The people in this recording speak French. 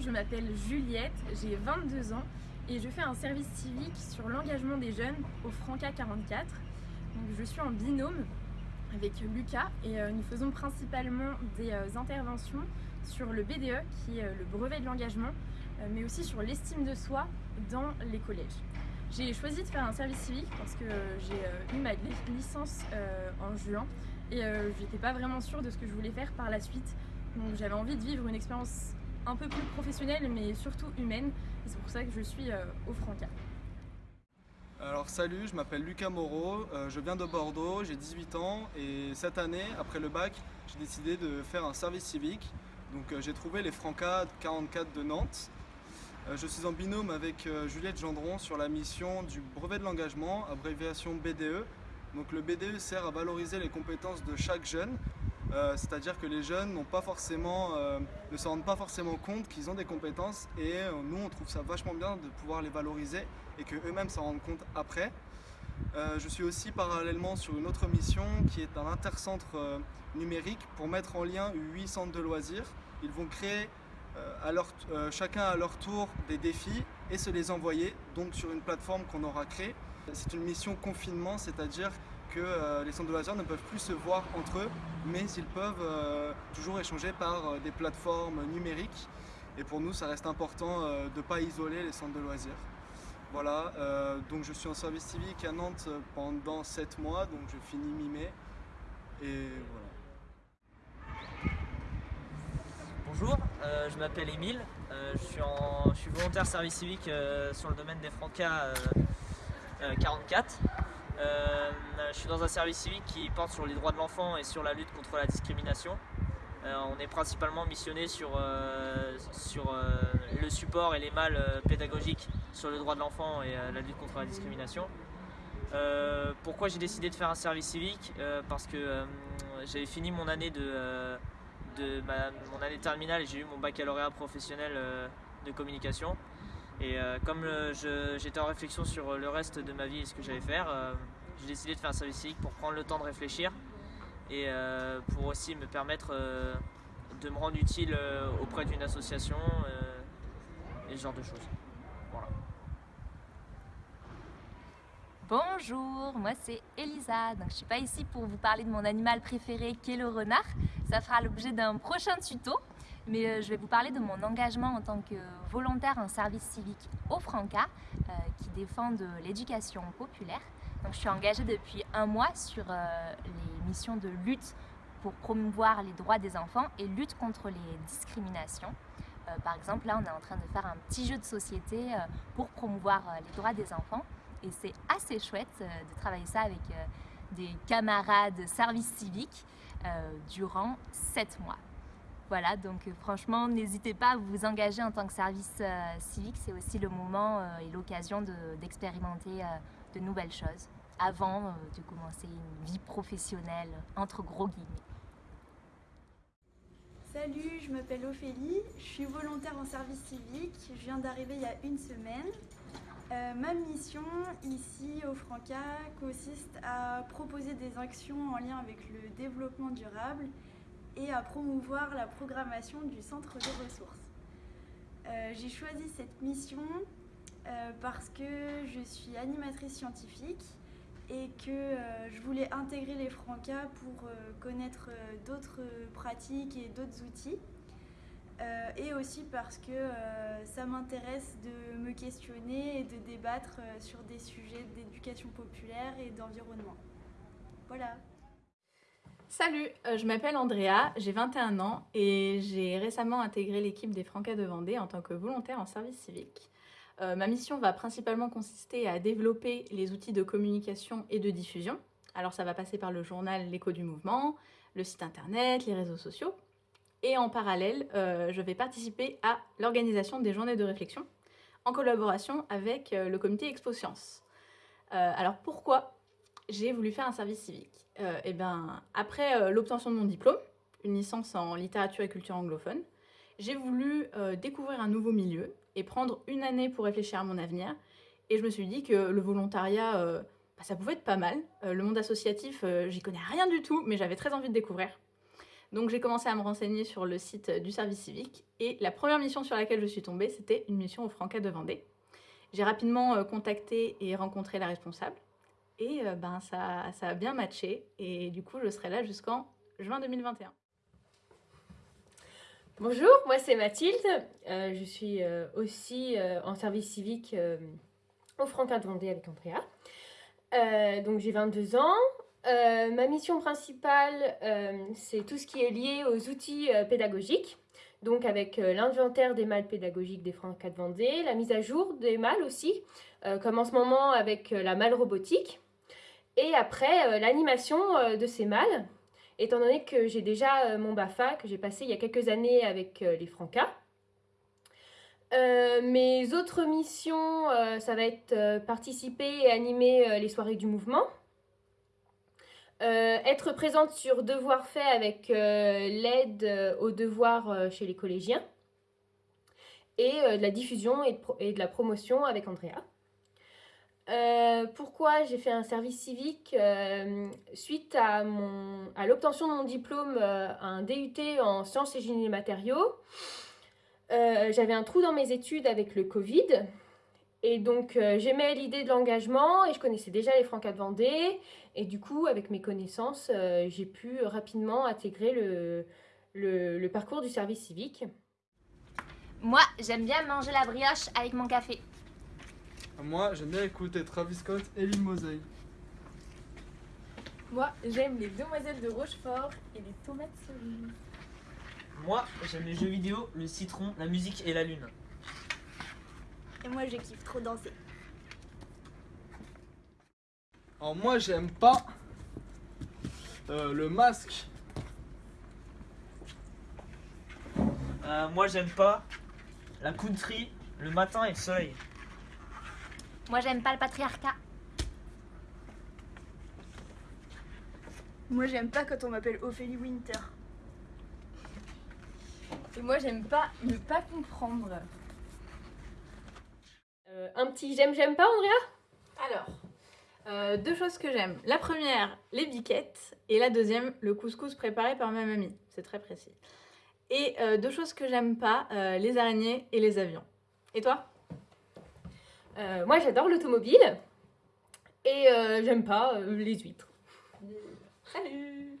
Je m'appelle Juliette, j'ai 22 ans et je fais un service civique sur l'engagement des jeunes au Franca 44. Donc, je suis en binôme avec Lucas et euh, nous faisons principalement des euh, interventions sur le BDE qui est euh, le brevet de l'engagement mais aussi sur l'estime de soi dans les collèges. J'ai choisi de faire un service civique parce que j'ai eu ma licence en juin et j'étais pas vraiment sûre de ce que je voulais faire par la suite. Donc j'avais envie de vivre une expérience un peu plus professionnelle mais surtout humaine et c'est pour ça que je suis au Franca. Alors salut, je m'appelle Lucas Moreau, euh, je viens de Bordeaux, j'ai 18 ans et cette année, après le bac, j'ai décidé de faire un service civique. Donc euh, j'ai trouvé les Francas 44 de Nantes. Euh, je suis en binôme avec Juliette Gendron sur la mission du brevet de l'engagement, abréviation BDE. Donc le BDE sert à valoriser les compétences de chaque jeune euh, c'est-à-dire que les jeunes euh, ne se rendent pas forcément compte qu'ils ont des compétences et euh, nous on trouve ça vachement bien de pouvoir les valoriser et qu'eux-mêmes s'en rendent compte après. je suis aussi parallèlement sur une autre mission qui est un intercentre numérique pour mettre en lien 8 centres de loisirs. Ils vont créer chacun à leur tour des défis et se les envoyer sur une plateforme qu'on aura créée. C'est une mission confinement, c'est-à-dire euh, les centres de loisirs ne peuvent plus se voir entre eux, mais ils peuvent euh, toujours échanger par euh, des plateformes numériques. Et pour nous, ça reste important de ne pas isoler les centres de loisirs. Voilà, donc je suis en service civique à Nantes pendant 7 mois, donc je finis mi-mai. Et voilà. Bonjour, je m'appelle Émile, je, suis je suis volontaire service civique sur le domaine des Francas 44. Euh, je suis dans un service civique qui porte sur les droits de l'enfant et sur la lutte contre la discrimination. Euh, on est principalement missionné sur, euh, sur le support et les mâles pédagogiques sur le droit de l'enfant et la lutte contre la discrimination. pourquoi j'ai décidé de faire un service civique? Parce que j'avais fini mon année de, mon année terminale et j'ai eu mon baccalauréat professionnel de communication. Et comme j'étais en réflexion sur le reste de ma vie et ce que j'allais faire, j'ai décidé de faire un service civique pour prendre le temps de réfléchir et pour aussi me permettre de me rendre utile auprès d'une association et ce genre de choses. Bonjour, moi c'est Elisa. Donc je suis pas ici pour vous parler de mon animal préféré qui est le renard. Ça fera l'objet d'un prochain tuto mais euh, je vais vous parler de mon engagement en tant que volontaire en service civique au Franca, euh, qui défend l'éducation populaire. Je suis engagée depuis un mois sur euh, les missions de lutte pour promouvoir les droits des enfants et lutte contre les discriminations. par exemple, là, on est en train de faire un petit jeu de société pour promouvoir les droits des enfants. Et c'est assez chouette de travailler ça avec des camarades service civique durant sept mois. Voilà, donc euh, franchement, n'hésitez pas à vous engager en tant que service euh, civique. C'est aussi le moment euh, et l'occasion d'expérimenter de, nouvelles choses avant de commencer une vie professionnelle, entre gros guillemets. Salut, je m'appelle Ophélie, je suis volontaire en service civique, je viens d'arriver il y a une semaine. ma mission ici au Franca consiste à proposer des actions en lien avec le développement durable et à promouvoir la programmation du centre de ressources. Euh, j'ai choisi cette mission euh, parce que je suis animatrice scientifique et que euh, je voulais intégrer les Francas pour connaître d'autres pratiques et d'autres outils. et aussi parce que ça m'intéresse de me questionner et de débattre sur des sujets d'éducation populaire et d'environnement. Voilà. Salut, euh, je m'appelle Andrea, j'ai 21 ans et j'ai récemment intégré l'équipe des Francas de Vendée en tant que volontaire en service civique. Euh, ma mission va principalement consister à développer les outils de communication et de diffusion. Alors ça va passer par le journal L'écho du mouvement, le site internet, les réseaux sociaux. Et en parallèle, euh, je vais participer à l'organisation des journées de réflexion en collaboration avec le comité Expo Science. alors pourquoi j'ai voulu faire un service civique? Euh, eh ben, après euh, l'obtention de mon diplôme, une licence en littérature et culture anglophone, j'ai voulu euh, découvrir un nouveau milieu et prendre une année pour réfléchir à mon avenir. Et je me suis dit que le volontariat, bah, ça pouvait être pas mal. le monde associatif, j'y connais rien du tout, mais j'avais très envie de découvrir. Donc j'ai commencé à me renseigner sur le site du service civique et la première mission sur laquelle je suis tombée, c'était une mission au Franca de Vendée. J'ai rapidement euh, contacté et rencontré la responsable et euh, ben, ça, ça a bien matché et du coup je serai là jusqu'en juin 2021. Bonjour, moi c'est Mathilde. Euh, je suis euh, aussi euh, en service civique au Franquin de Vendée avec Andrea. Donc j'ai 22 ans. Ma mission principale, c'est tout ce qui est lié aux outils pédagogiques. Donc avec l'inventaire des mâles pédagogiques des Francas de Vendée, la mise à jour des mâles aussi, comme en ce moment avec la malle robotique. Et après, l'animation de ces mâles étant donné que j'ai déjà euh, mon BAFA que j'ai passé il y a quelques années avec euh, les Francas. Euh, mes autres missions, ça va être participer et animer les soirées du mouvement. Être présente sur devoirs faits avec l'aide aux devoirs chez les collégiens. Et de la diffusion et de la promotion avec Andrea. Euh, pourquoi j'ai fait un service civique Euh, Suite à, à l'obtention de mon diplôme, euh, un DUT en sciences et génie des matériaux, j'avais un trou dans mes études avec le Covid. Et donc j'aimais l'idée de l'engagement et je connaissais déjà les Francas de Vendée. Et du coup, avec mes connaissances, j'ai pu rapidement intégrer le- le parcours du service civique. Moi, j'aime bien manger la brioche avec mon café. Moi, j'aime bien écouter Travis Scott et Lil Mosey. Moi, j'aime les demoiselles de Rochefort et les tomates cerises. Moi, j'aime les jeux vidéo, le citron, la musique et la lune. Et moi, je kiffe trop danser. Alors moi, j'aime pas euh, le masque. Euh, moi, j'aime pas la country, le matin et le soleil. Moi, j'aime pas le patriarcat. Moi, j'aime pas quand on m'appelle Ophélie Winter. Et moi, j'aime pas ne pas comprendre. Euh, un petit j'aime, j'aime pas, Andrea? Alors, euh, deux choses que j'aime. La première, les biquettes. Et la deuxième, le couscous préparé par ma mamie. C'est très précis. Et euh, deux choses que j'aime pas, euh, les araignées et les avions. Et toi? Euh, Moi, j'adore l'automobile. Et euh, j'aime pas euh, les huîtres. Salut